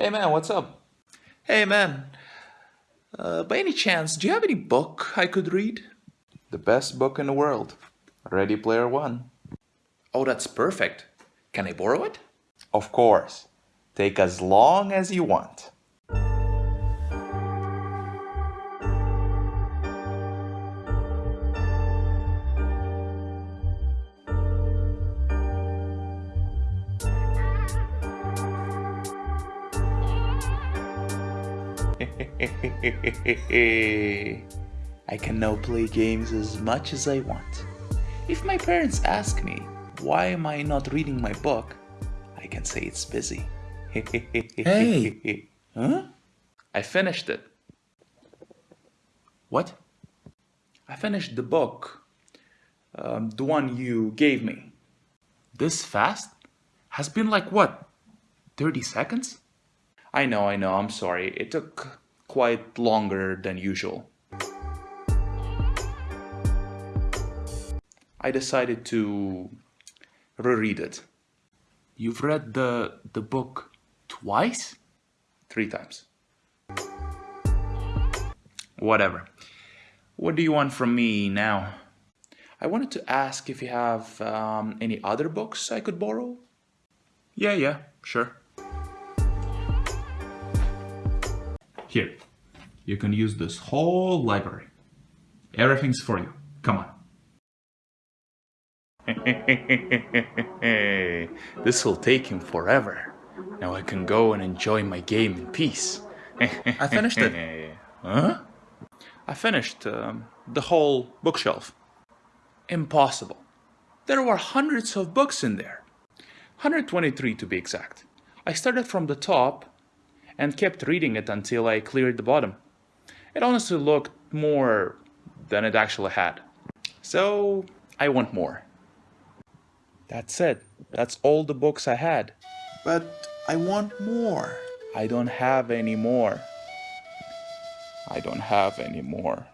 Hey man, what's up? Hey man, uh, by any chance, do you have any book I could read? The best book in the world. Ready Player One. Oh, that's perfect. Can I borrow it? Of course. Take as long as you want. I can now play games as much as I want. If my parents ask me, why am I not reading my book? I can say it's busy. Hey! Huh? I finished it. What? I finished the book. Um, the one you gave me. This fast? Has been like what? 30 seconds? I know, I know, I'm sorry. It took quite longer than usual. I decided to reread it You've read the the book twice? three times. Whatever. What do you want from me now? I wanted to ask if you have um, any other books I could borrow. Yeah, yeah, sure. Here, you can use this whole library. Everything's for you. Come on. this will take him forever. Now I can go and enjoy my game in peace. I finished it. Huh? I finished um, the whole bookshelf. Impossible. There were hundreds of books in there. 123 to be exact. I started from the top and kept reading it until I cleared the bottom. It honestly looked more than it actually had. So I want more. That's it. That's all the books I had. But I want more. I don't have any more. I don't have any more.